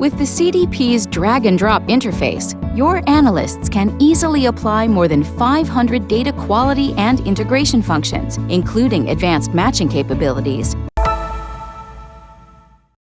With the CDP's drag and drop interface, your analysts can easily apply more than 500 data quality and integration functions, including advanced matching capabilities,